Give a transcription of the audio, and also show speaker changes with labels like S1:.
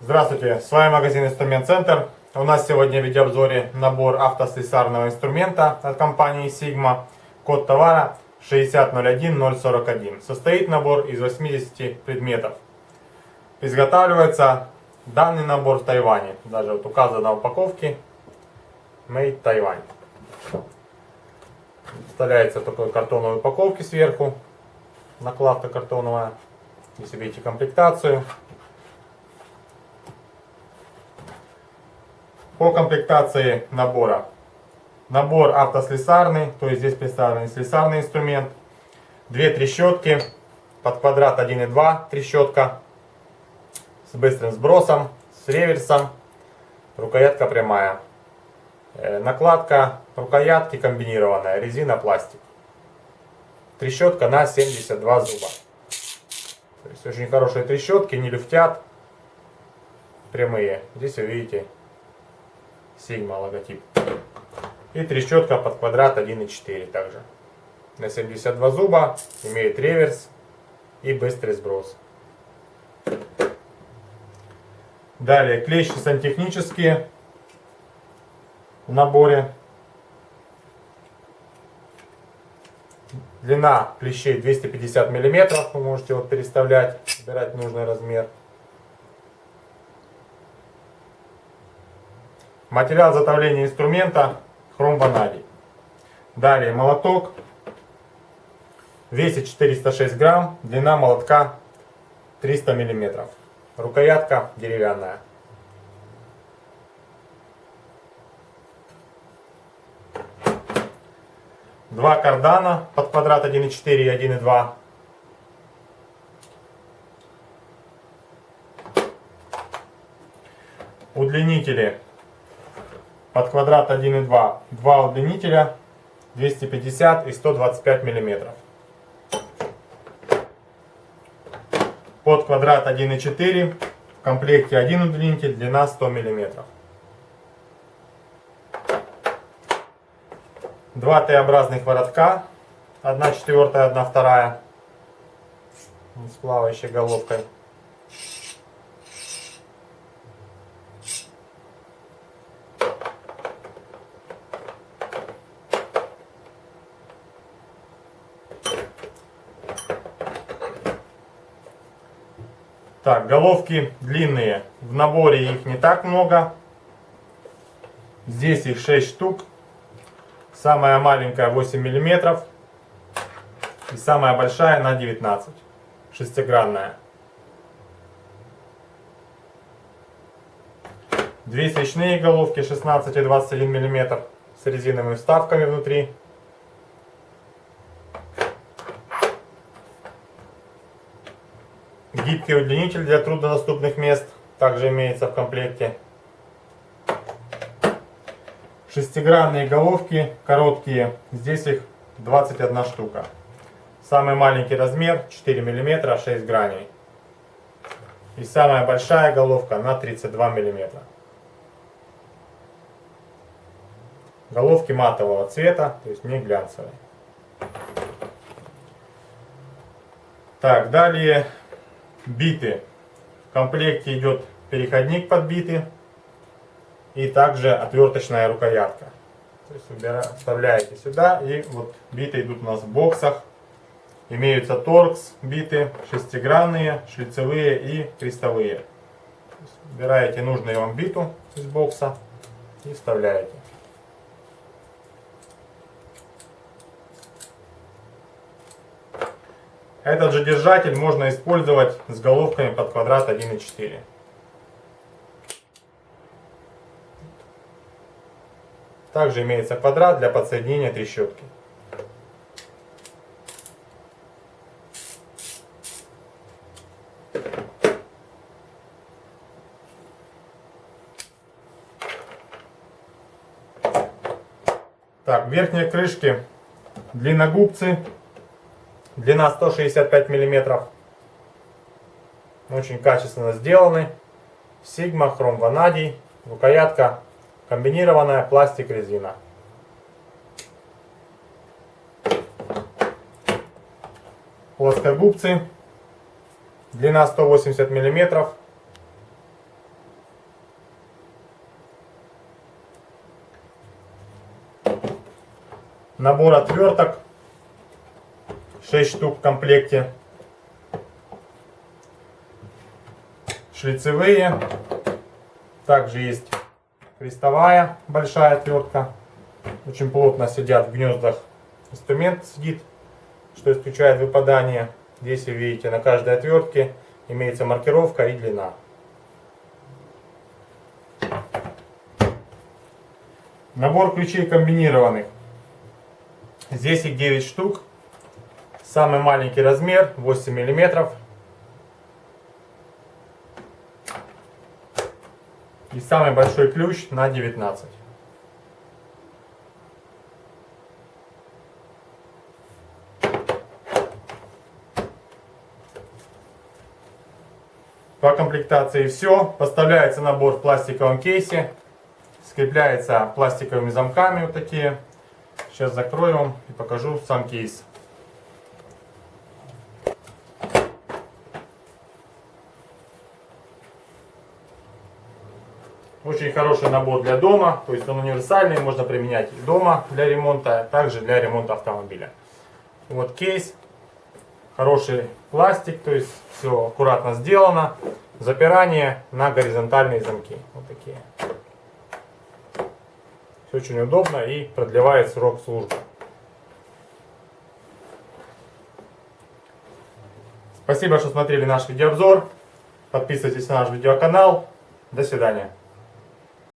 S1: Здравствуйте, с вами магазин Инструмент Центр. У нас сегодня в видеообзоре набор автослесарного инструмента от компании Sigma. Код товара 6001041. Состоит набор из 80 предметов. Изготавливается данный набор в Тайване. Даже вот указано на упаковке Made Taiwan. Вставляется такой картоновой упаковки сверху. Накладка картоновая. Если видите комплектацию. По комплектации набора. Набор автослесарный, то есть здесь представлен слесарный инструмент. Две трещотки, под квадрат 1,2 трещотка с быстрым сбросом, с реверсом, рукоятка прямая. Э, накладка рукоятки комбинированная, резина, пластик. Трещотка на 72 зуба. То есть очень хорошие трещотки, не люфтят, прямые. Здесь вы видите Sigma логотип. И трещотка под квадрат 1,4 также. На 72 зуба, имеет реверс и быстрый сброс. Далее клещи сантехнические в наборе. Длина клещей 250 миллиметров. Вы можете вот переставлять, выбирать нужный размер. Материал затовления инструмента хром ванадий. Далее молоток. Весит 406 грамм. Длина молотка 300 миллиметров. Рукоятка деревянная. Два кардана под квадрат 1,4 и 1,2. Удлинители под квадрат 1,2. Два удлинителя 250 и 125 миллиметров. Под квадрат 1,4 в комплекте один удлинитель, длина 100 миллиметров. Два Т-образных воротка, 1 четвертая, 1 вторая, с плавающей головкой. Так, головки длинные. В наборе их не так много. Здесь их 6 штук. Самая маленькая 8 миллиметров. И самая большая на 19. Шестигранная. Две свечные головки 16 и 21 миллиметр с резиновыми вставками внутри. Гибкий удлинитель для труднодоступных мест также имеется в комплекте. Шестигранные головки, короткие, здесь их 21 штука. Самый маленький размер 4 мм, 6 граней. И самая большая головка на 32 мм. Головки матового цвета, то есть не глянцевые. Так, далее биты. В комплекте идет переходник под биты и также отверточная рукоятка. То есть вставляете сюда и вот биты идут у нас в боксах. Имеются торкс биты, шестигранные, шлицевые и крестовые. Выбираете нужную вам биту из бокса и вставляете. Этот же держатель можно использовать с головками под квадрат 1,4. Также имеется квадрат для подсоединения трещотки. Так, верхние крышки длинногубцы Длина 165 мм. Очень качественно сделаны. Сигма, хром ванадий. Рукоятка комбинированная, пластик, резина. Плоскогубцы. Длина 180 миллиметров. Набор отверток. 6 штук в комплекте. Шлицевые. Также есть крестовая большая отвертка. Очень плотно сидят в гнездах. Инструмент сидит, что исключает выпадание. Здесь вы видите на каждой отвертке имеется маркировка и длина. Набор ключей комбинированных. Здесь их 9 штук. Самый маленький размер 8 миллиметров. И самый большой ключ на 19. По комплектации все. Поставляется набор в пластиковом кейсе. Скрепляется пластиковыми замками вот такие. Сейчас закрою и покажу сам кейс. Очень хороший набор для дома, то есть он универсальный, можно применять и дома для ремонта, а также для ремонта автомобиля. Вот кейс, хороший пластик, то есть все аккуратно сделано. Запирание на горизонтальные замки, вот такие. Все очень удобно и продлевает срок службы. Спасибо, что смотрели наш видеообзор. Подписывайтесь на наш видеоканал. До свидания.